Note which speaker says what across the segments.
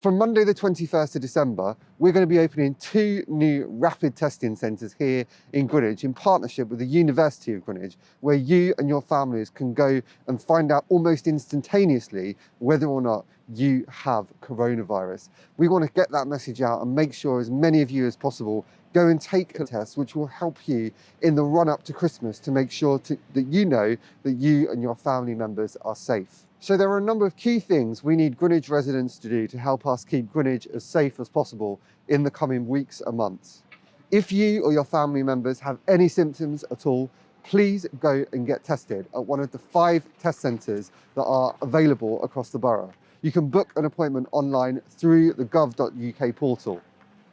Speaker 1: From Monday the 21st of December, we're going to be opening two new rapid testing centres here in Greenwich in partnership with the University of Greenwich, where you and your families can go and find out almost instantaneously whether or not you have coronavirus. We want to get that message out and make sure as many of you as possible go and take a test, which will help you in the run up to Christmas to make sure to, that you know that you and your family members are safe. So there are a number of key things we need Greenwich residents to do to help us keep Greenwich as safe as possible in the coming weeks and months. If you or your family members have any symptoms at all, please go and get tested at one of the five test centres that are available across the borough. You can book an appointment online through the gov.uk portal.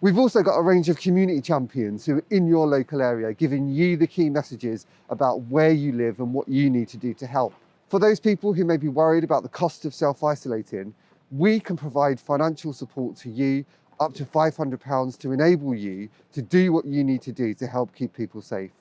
Speaker 1: We've also got a range of community champions who are in your local area giving you the key messages about where you live and what you need to do to help. For those people who may be worried about the cost of self-isolating, we can provide financial support to you up to £500 to enable you to do what you need to do to help keep people safe.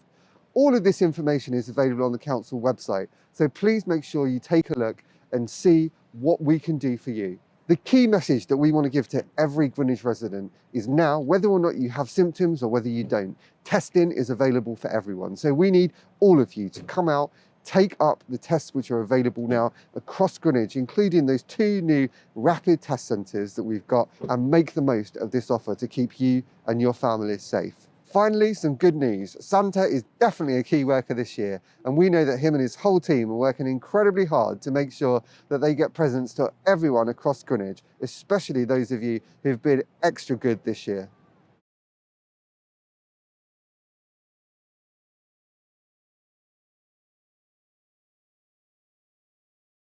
Speaker 1: All of this information is available on the council website, so please make sure you take a look and see what we can do for you. The key message that we want to give to every Greenwich resident is now, whether or not you have symptoms or whether you don't, testing is available for everyone. So we need all of you to come out, take up the tests which are available now across Greenwich, including those two new rapid test centres that we've got and make the most of this offer to keep you and your families safe. Finally, some good news. Santa is definitely a key worker this year, and we know that him and his whole team are working incredibly hard to make sure that they get presents to everyone across Greenwich, especially those of you who've been extra good this year.